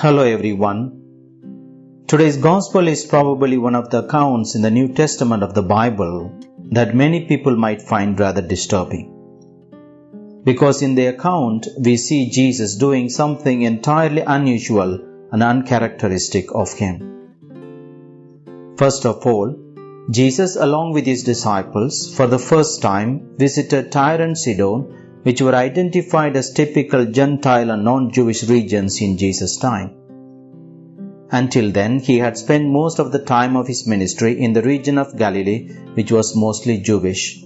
Hello everyone. Today's Gospel is probably one of the accounts in the New Testament of the Bible that many people might find rather disturbing. Because in the account we see Jesus doing something entirely unusual and uncharacteristic of him. First of all, Jesus along with his disciples for the first time visited Tyre and Sidon which were identified as typical Gentile and non-Jewish regions in Jesus' time. Until then, he had spent most of the time of his ministry in the region of Galilee, which was mostly Jewish.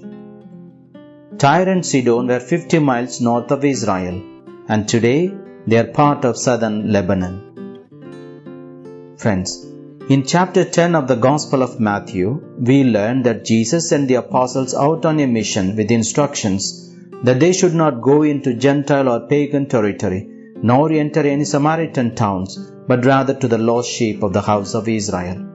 Tyre and Sidon were 50 miles north of Israel, and today they are part of southern Lebanon. Friends, in chapter 10 of the Gospel of Matthew, we learn that Jesus sent the apostles out on a mission with instructions that they should not go into Gentile or pagan territory, nor enter any Samaritan towns, but rather to the lost sheep of the house of Israel.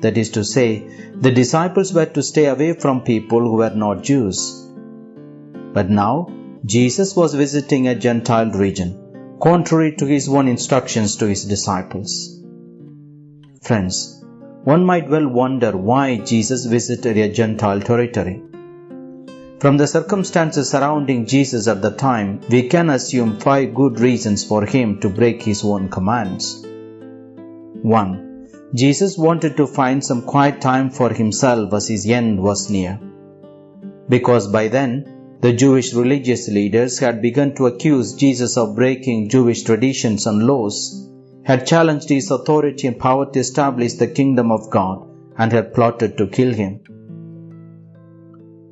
That is to say, the disciples were to stay away from people who were not Jews. But now, Jesus was visiting a Gentile region, contrary to his own instructions to his disciples. Friends, one might well wonder why Jesus visited a Gentile territory. From the circumstances surrounding Jesus at the time, we can assume five good reasons for him to break his own commands. 1. Jesus wanted to find some quiet time for himself as his end was near. Because by then, the Jewish religious leaders had begun to accuse Jesus of breaking Jewish traditions and laws, had challenged his authority and power to establish the kingdom of God, and had plotted to kill him.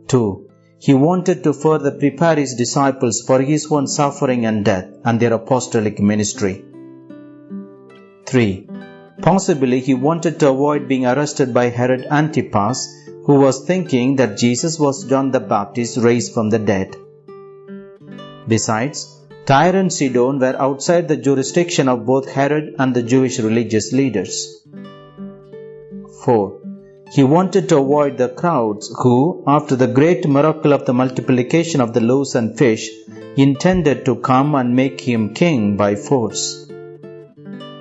2. He wanted to further prepare his disciples for his own suffering and death and their apostolic ministry. 3. Possibly he wanted to avoid being arrested by Herod Antipas, who was thinking that Jesus was John the Baptist raised from the dead. Besides, Tyre and Sidon were outside the jurisdiction of both Herod and the Jewish religious leaders. 4. He wanted to avoid the crowds who, after the great miracle of the multiplication of the loaves and fish, intended to come and make him king by force.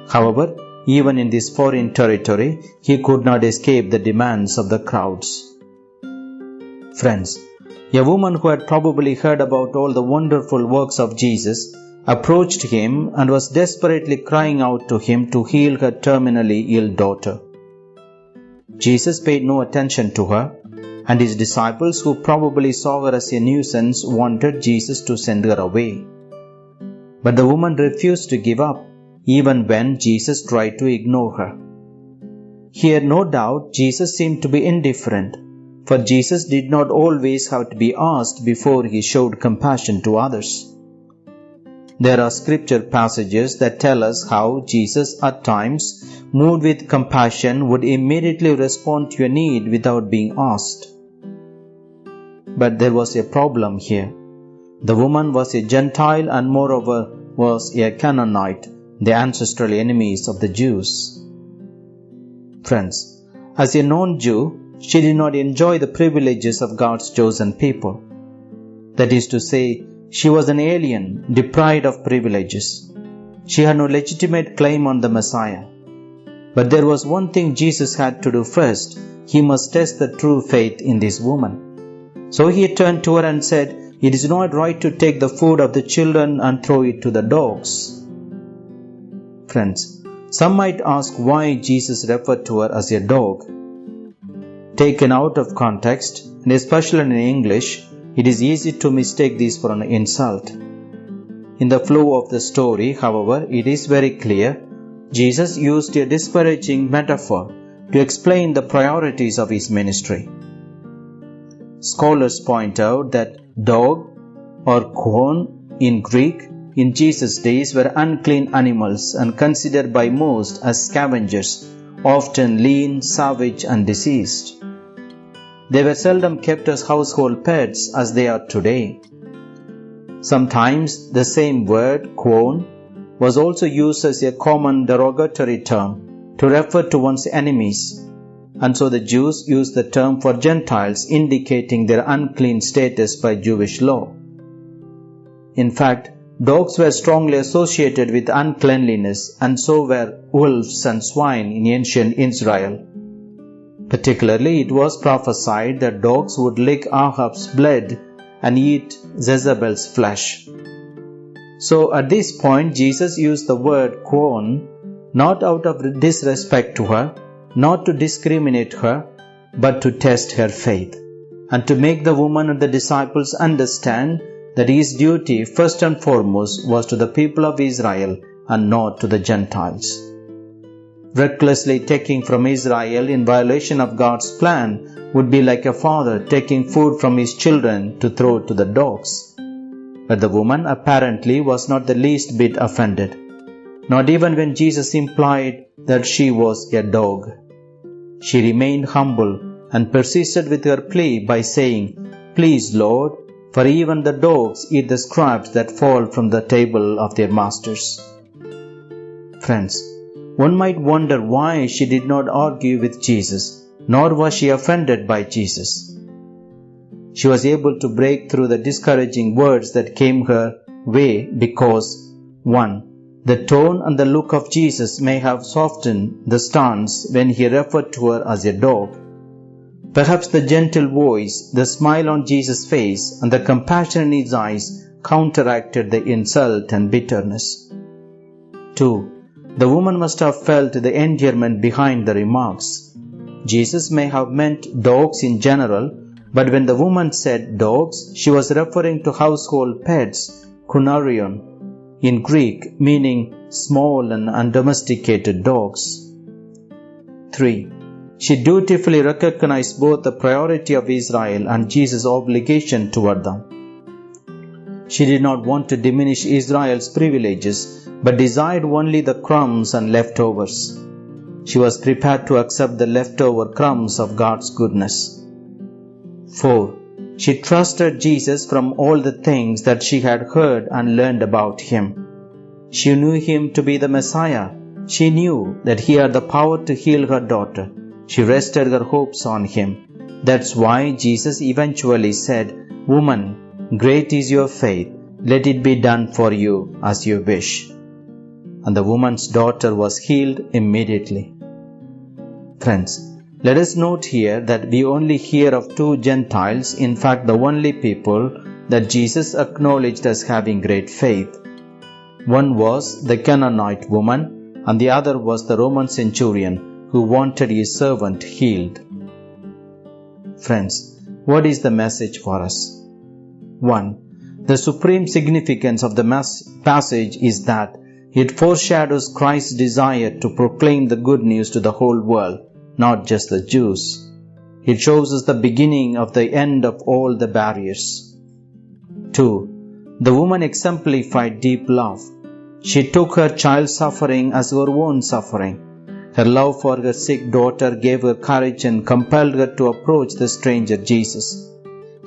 However, even in this foreign territory, he could not escape the demands of the crowds. Friends, a woman who had probably heard about all the wonderful works of Jesus approached him and was desperately crying out to him to heal her terminally ill daughter. Jesus paid no attention to her, and his disciples, who probably saw her as a nuisance, wanted Jesus to send her away. But the woman refused to give up, even when Jesus tried to ignore her. Here, no doubt, Jesus seemed to be indifferent, for Jesus did not always have to be asked before he showed compassion to others. There are scripture passages that tell us how Jesus at times moved with compassion, would immediately respond to your need without being asked. But there was a problem here. The woman was a Gentile and moreover was a Canaanite, the ancestral enemies of the Jews. Friends, as a non Jew, she did not enjoy the privileges of God's chosen people. That is to say, she was an alien, deprived of privileges. She had no legitimate claim on the Messiah. But there was one thing Jesus had to do first. He must test the true faith in this woman. So he turned to her and said, It is not right to take the food of the children and throw it to the dogs. Friends, some might ask why Jesus referred to her as a dog. Taken out of context, and especially in English, it is easy to mistake this for an insult. In the flow of the story, however, it is very clear Jesus used a disparaging metaphor to explain the priorities of his ministry. Scholars point out that dog or quon in Greek in Jesus' days were unclean animals and considered by most as scavengers, often lean, savage, and diseased. They were seldom kept as household pets as they are today. Sometimes the same word, quon, was also used as a common derogatory term to refer to one's enemies, and so the Jews used the term for Gentiles, indicating their unclean status by Jewish law. In fact, Dogs were strongly associated with uncleanliness, and so were wolves and swine in ancient Israel. Particularly, it was prophesied that dogs would lick Ahab's blood and eat Jezebel's flesh. So, at this point, Jesus used the word quon not out of disrespect to her, not to discriminate her, but to test her faith, and to make the woman and the disciples understand that his duty, first and foremost, was to the people of Israel and not to the Gentiles. Recklessly taking from Israel in violation of God's plan would be like a father taking food from his children to throw to the dogs. But the woman apparently was not the least bit offended, not even when Jesus implied that she was a dog. She remained humble and persisted with her plea by saying, Please, Lord, for even the dogs eat the scraps that fall from the table of their masters. Friends, one might wonder why she did not argue with Jesus, nor was she offended by Jesus. She was able to break through the discouraging words that came her way because 1. The tone and the look of Jesus may have softened the stance when he referred to her as a dog Perhaps the gentle voice, the smile on Jesus' face, and the compassion in his eyes counteracted the insult and bitterness. 2. The woman must have felt the endearment behind the remarks. Jesus may have meant dogs in general, but when the woman said dogs, she was referring to household pets, kunarion, in Greek, meaning small and undomesticated dogs. 3. She dutifully recognized both the priority of Israel and Jesus' obligation toward them. She did not want to diminish Israel's privileges, but desired only the crumbs and leftovers. She was prepared to accept the leftover crumbs of God's goodness. 4. She trusted Jesus from all the things that she had heard and learned about him. She knew him to be the Messiah. She knew that he had the power to heal her daughter she rested her hopes on him. That's why Jesus eventually said, Woman, great is your faith, let it be done for you as you wish. And the woman's daughter was healed immediately. Friends, let us note here that we only hear of two Gentiles, in fact, the only people that Jesus acknowledged as having great faith. One was the Canaanite woman, and the other was the Roman centurion who wanted his servant healed. Friends, what is the message for us? 1. The supreme significance of the passage is that it foreshadows Christ's desire to proclaim the good news to the whole world, not just the Jews. It shows us the beginning of the end of all the barriers. 2. The woman exemplified deep love. She took her child's suffering as her own suffering her love for her sick daughter gave her courage and compelled her to approach the stranger Jesus.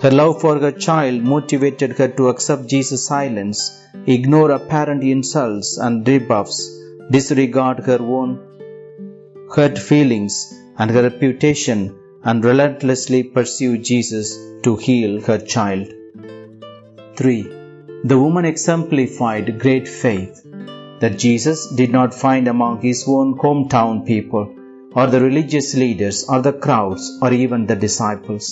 Her love for her child motivated her to accept Jesus' silence, ignore apparent insults and rebuffs, disregard her own hurt feelings and her reputation, and relentlessly pursue Jesus to heal her child. 3. The woman exemplified great faith that Jesus did not find among his own hometown people, or the religious leaders, or the crowds, or even the disciples.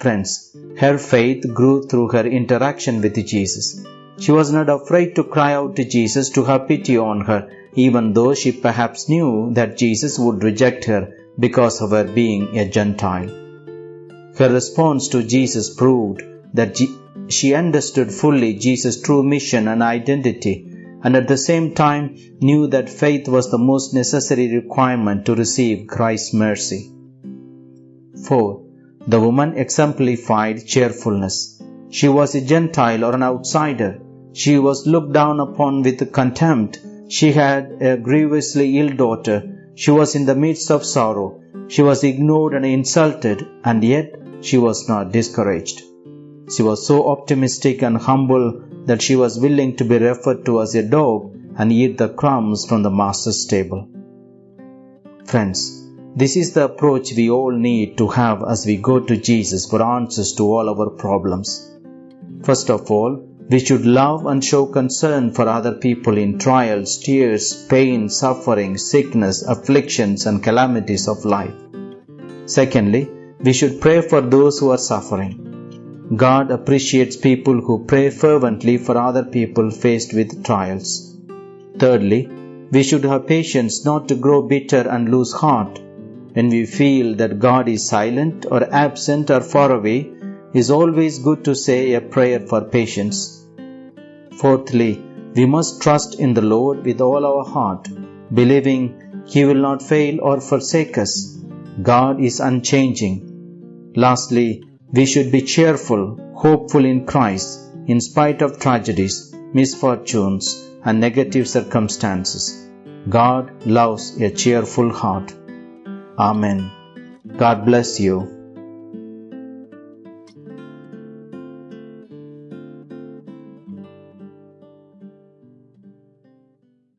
Friends, her faith grew through her interaction with Jesus. She was not afraid to cry out to Jesus to have pity on her, even though she perhaps knew that Jesus would reject her because of her being a Gentile. Her response to Jesus proved that she understood fully Jesus' true mission and identity and at the same time knew that faith was the most necessary requirement to receive Christ's mercy. 4. The woman exemplified cheerfulness. She was a Gentile or an outsider. She was looked down upon with contempt. She had a grievously ill daughter. She was in the midst of sorrow. She was ignored and insulted, and yet she was not discouraged. She was so optimistic and humble that she was willing to be referred to as a dog and eat the crumbs from the master's table. Friends, this is the approach we all need to have as we go to Jesus for answers to all our problems. First of all, we should love and show concern for other people in trials, tears, pain, suffering, sickness, afflictions, and calamities of life. Secondly, we should pray for those who are suffering. God appreciates people who pray fervently for other people faced with trials. Thirdly, we should have patience not to grow bitter and lose heart. When we feel that God is silent or absent or far away, it is always good to say a prayer for patience. Fourthly, we must trust in the Lord with all our heart, believing He will not fail or forsake us. God is unchanging. Lastly, we should be cheerful, hopeful in Christ, in spite of tragedies, misfortunes, and negative circumstances. God loves a cheerful heart. Amen. God bless you.